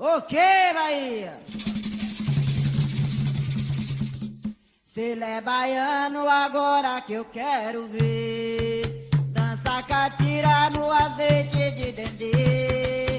Ok, Bahia! Se é baiano agora que eu quero ver Dança catira no azeite de dendê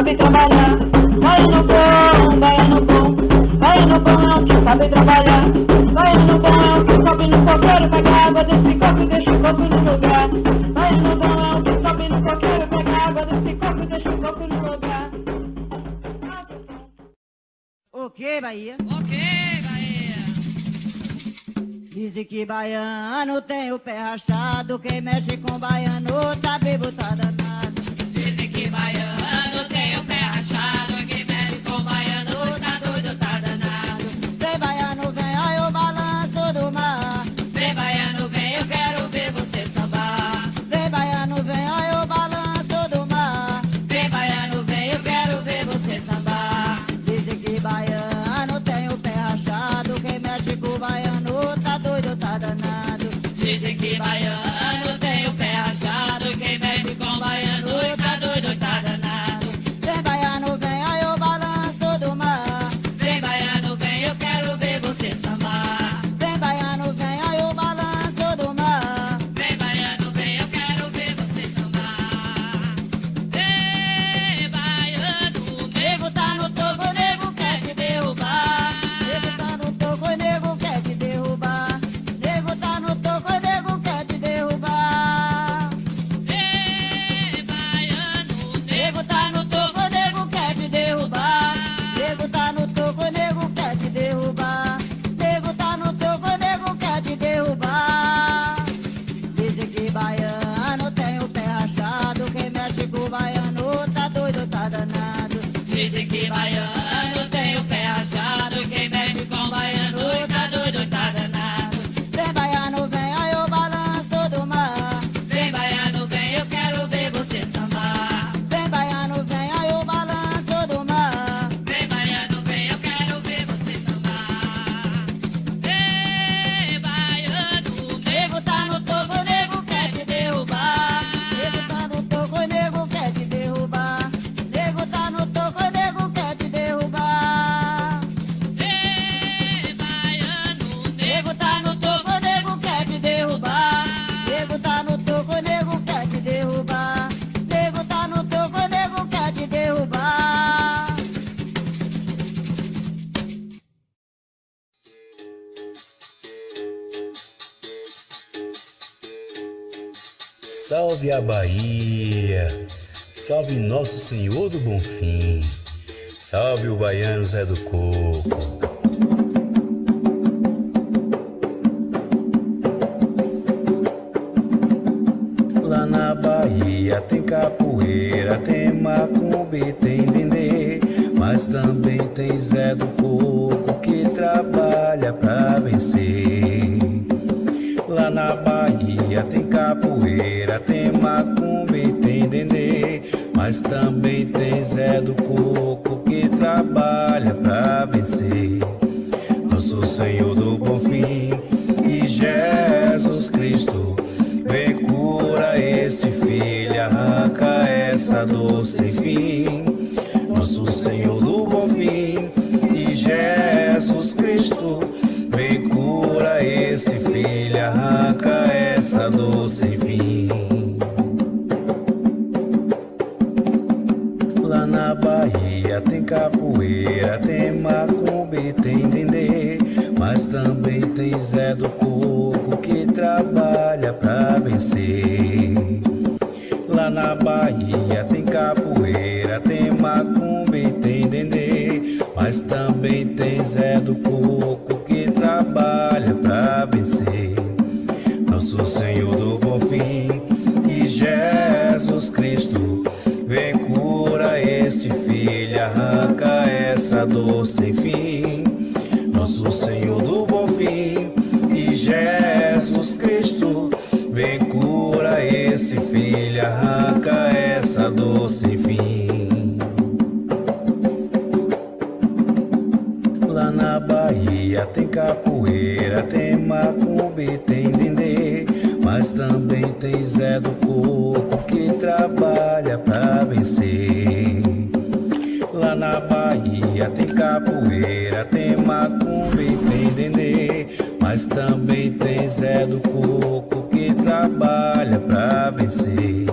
sabe trabalhar. Baiano bom, baiano bom, baiano bom é o que sabe trabalhar. Baiano bom é o que sobe no coqueiro, pega água desse copo e deixa o copo no lugar. Baiano bom é o que sobe no coqueiro, pega água desse copo e deixa o copo no lugar. Ok, Bahia. Ok, Bahia. Dizem que baiano tem o pé rachado, quem mexe com baiano tá bebo, tá. Bahia, salve Nosso Senhor do Bom Fim, salve o baiano Zé do Coco. Lá na Bahia tem capoeira, tem macumbi, tem dendê, mas também tem Zé do Coco que trabalha pra vencer. Lá na Bahia tem capoeira, tem macumbi, tem dendê, mas também tem Zé do Coco que trabalha pra vencer. Nosso Senhor do Bom Fim e Jesus Cristo, vem cura este filho, arranca essa dor sem fim. Nosso Senhor do Bom Fim e Jesus Cristo, tem macumbi, tem dendê, mas também tem Zé do Coco que trabalha pra vencer. Lá na Bahia tem capoeira, tem macumbi, tem dendê, mas também tem Zé do Coco que trabalha pra vencer. Nosso Senhor do Bom Fim e Jesus dor sem fim. Nosso Senhor do Bom Fim e Jesus Cristo, vem cura esse filho, arranca essa dor sem fim. Lá na Bahia tem capoeira, tem macumbi, tem dendê, mas também tem Zé do Coco que trabalha pra vencer. Na Bahia tem capoeira, tem macumbi, tem dendê, mas também tem Zé do Coco que trabalha pra vencer.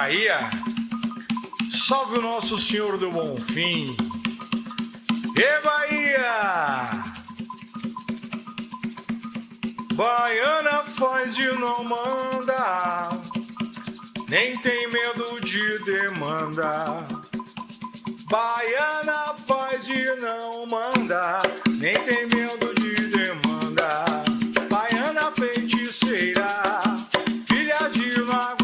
Bahia. Salve o nosso Senhor do Bom Fim. E Bahia! Baiana faz de não mandar, nem tem medo de demanda. Baiana faz de não mandar, nem tem medo de demanda. Baiana feiticeira, filha de lago.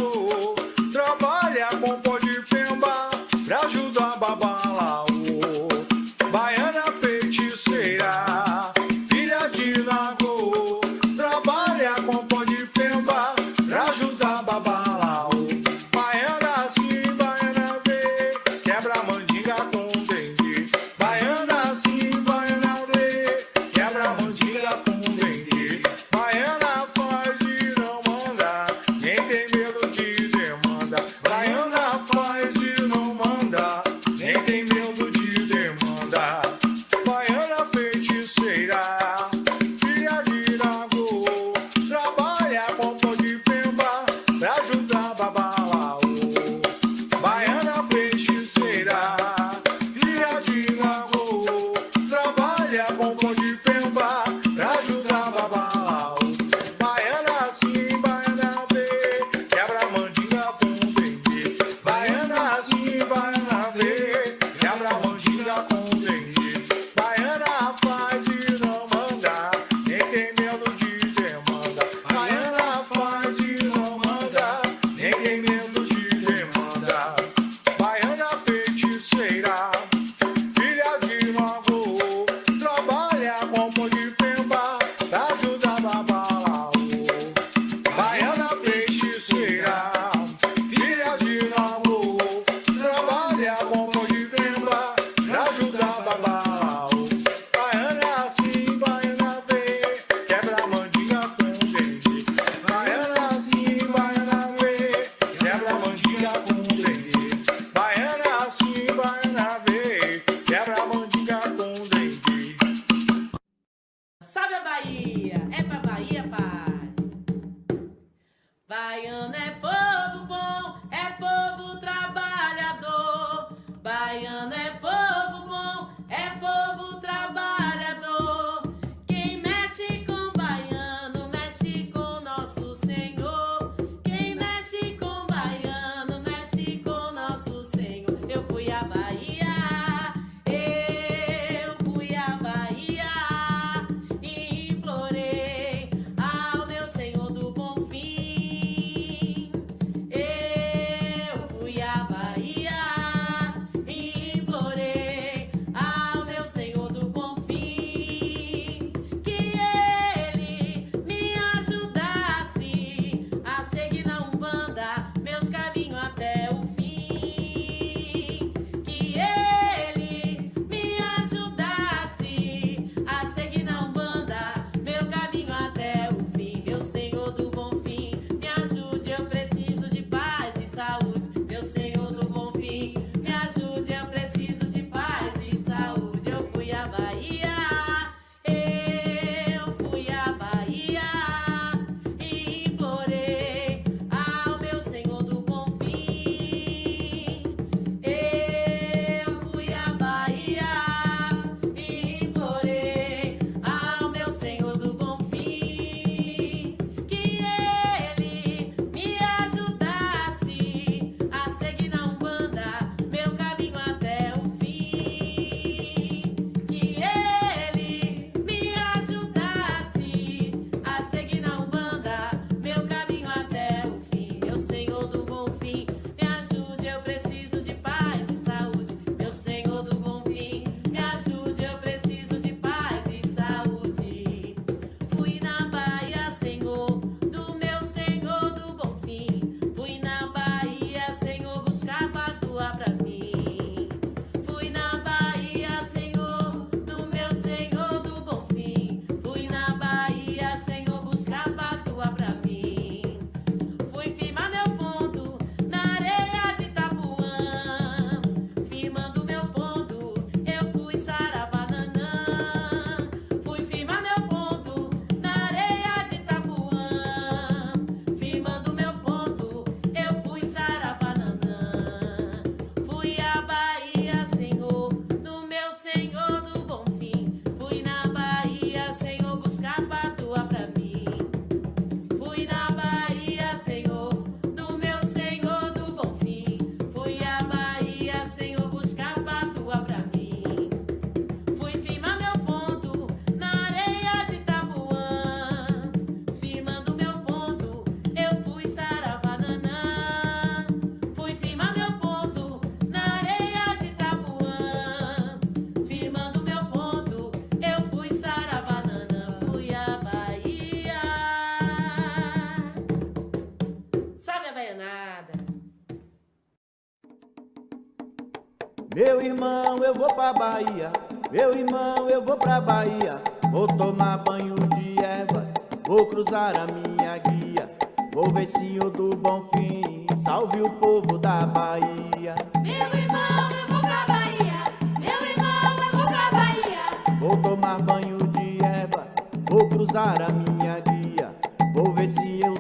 Bahia. Meu irmão, eu vou pra Bahia. Vou tomar banho de ervas. Vou cruzar a minha guia. Vou ver senhor do bom fim Salve o povo da Bahia. Meu irmão, eu vou pra Bahia. Meu irmão, eu vou pra Bahia. Vou tomar banho de ervas. Vou cruzar a minha guia. Vou ver se eu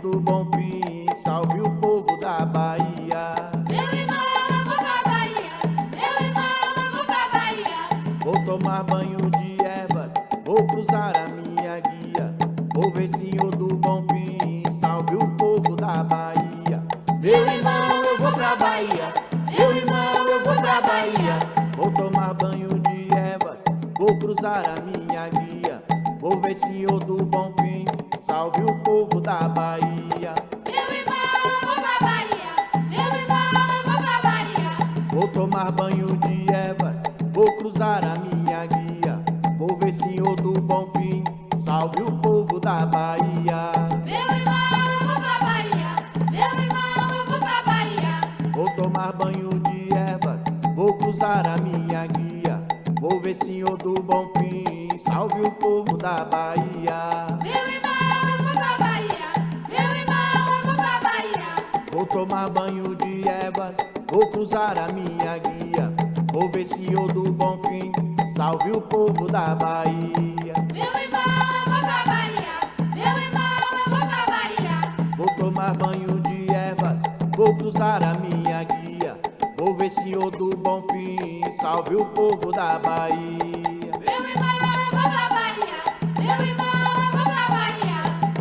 Bahia. Meu irmão, eu vou pra Bahia. Meu irmão, eu vou pra Bahia. Vou tomar banho de ervas, vou cruzar a minha guia. Vou ver Senhor do bom fim, salve o povo da Bahia. Meu irmão, eu vou pra Bahia. Meu irmão, eu vou pra Bahia. Vou tomar banho de ervas, vou cruzar a minha guia. Vou ver Senhor do bom fim, salve o povo da Bahia.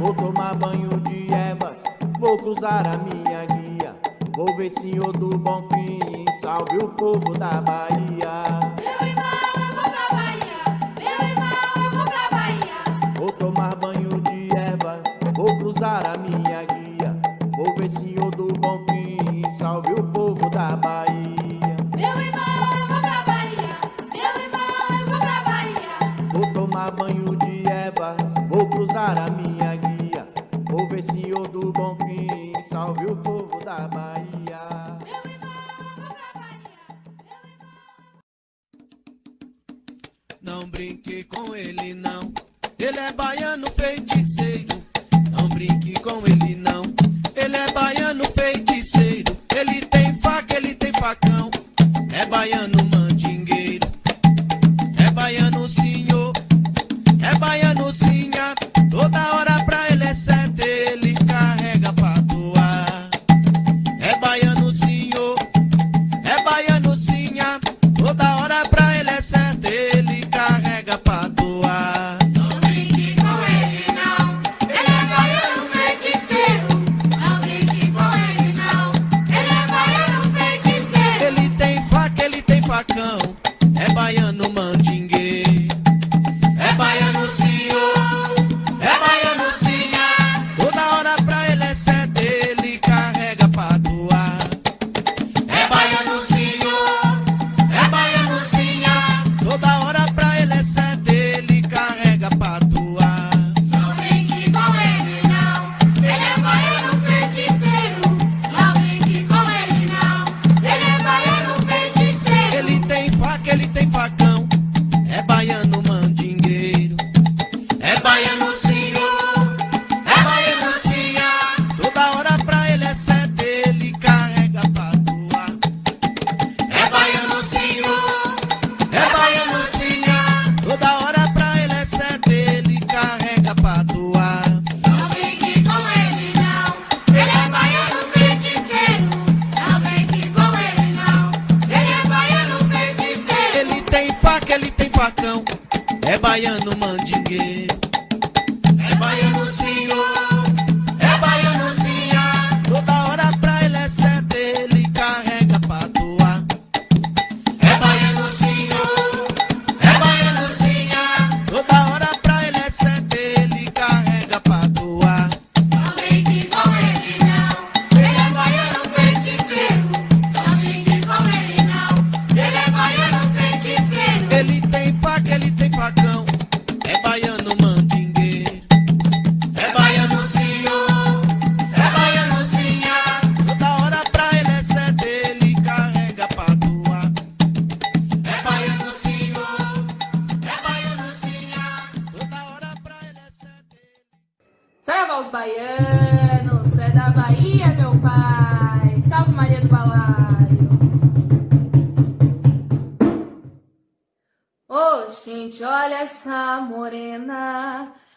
Vou tomar banho de ervas, vou cruzar a minha guia. Vou ver senhor do bom fim, salve o povo da Bahia. Meu irmão, eu vou pra Bahia. Meu irmão, eu vou pra Bahia. Vou tomar banho de ervas, vou cruzar a minha guia. Vou ver senhor do bom fim, salve o povo da Bahia. Meu irmão, eu vou pra Bahia. Meu irmão, eu vou pra Bahia. Vou tomar banho de ervas, vou cruzar a minha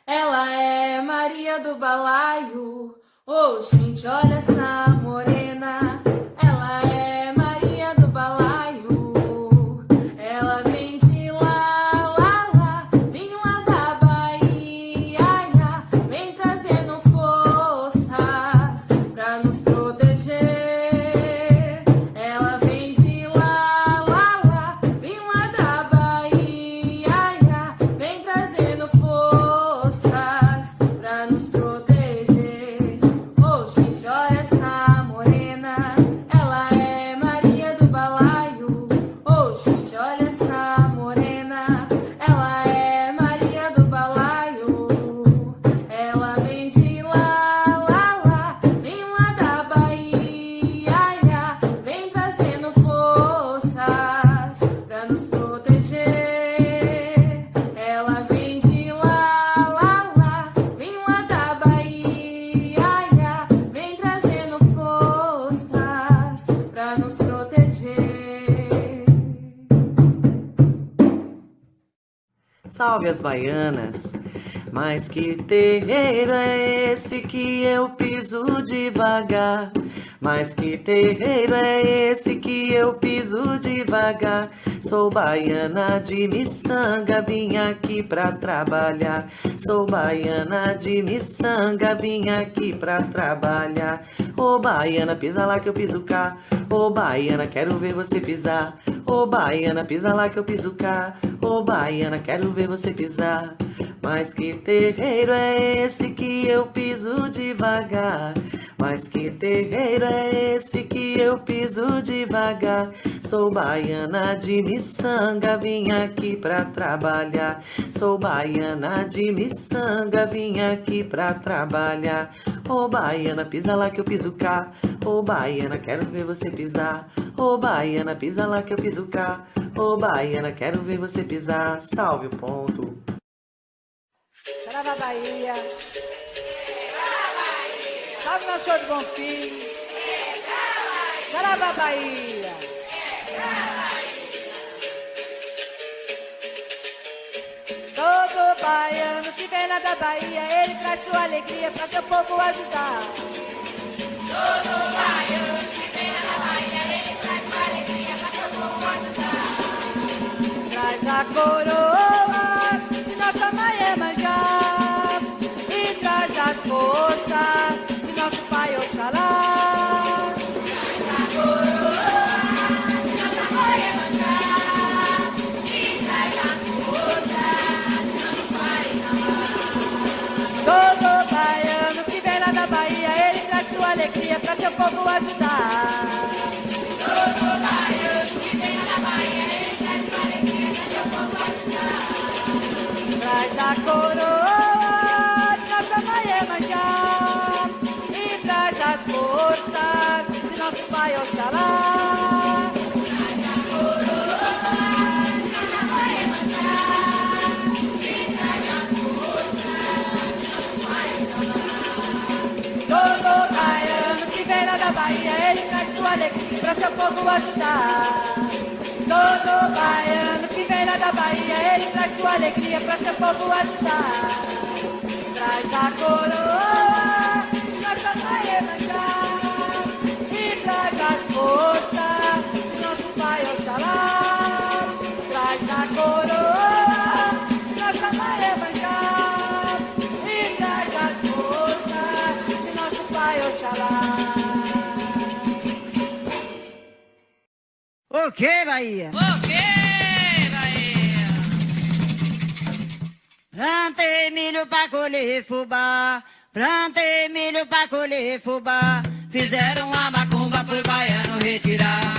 Ela é Maria do Balaio. Ô, gente, olha essa morena. Salve as baianas! Mas que terreiro é esse que eu piso devagar? Mas que terreiro é esse que eu piso devagar? Sou baiana de miçanga, vim aqui pra trabalhar. Sou baiana de miçanga, vim aqui pra trabalhar. Ô baiana, pisa lá que eu piso cá. Ô baiana, quero ver você pisar. Ô baiana, pisa lá que eu piso cá. Ô baiana, quero ver você pisar. Mas que terreiro é esse que eu piso devagar? Mas que terreiro é esse que eu piso devagar? Sou baiana de miçanga, vim aqui pra trabalhar. Sou baiana de miçanga, vim aqui pra trabalhar. Ô baiana, pisa lá que eu piso cá. Ô baiana, quero ver você pisar. Ô baiana, pisa lá que eu piso cá. Ô baiana, quero ver você pisar. Salve o ponto. Saravá Bahia. Nosso senhor de Bonfim. Saravá Bahia. Todo baiano que vem lá da Bahia, ele traz sua alegria para seu povo ajudar. Todo baiano que vem lá da Bahia, ele traz sua alegria para seu povo ajudar. Traz a coroa alegria para seu povo ajudar. Todo baiano que lá da Bahia, ele traz sua alegria para seu povo ajudar. Traz a coroa nossa Maiamanjá e traz as forças de nosso pai Oxalá. Alegria para seu povo ajudar. Todo baiano que vem lá da Bahia, ele traz sua alegria para seu povo ajudar. Traz a coroa, O que, Bahia? O que, Bahia? Plantei milho pra colher fubá, plantei milho pra colher fubá. Fizeram uma macumba pro baiano retirar,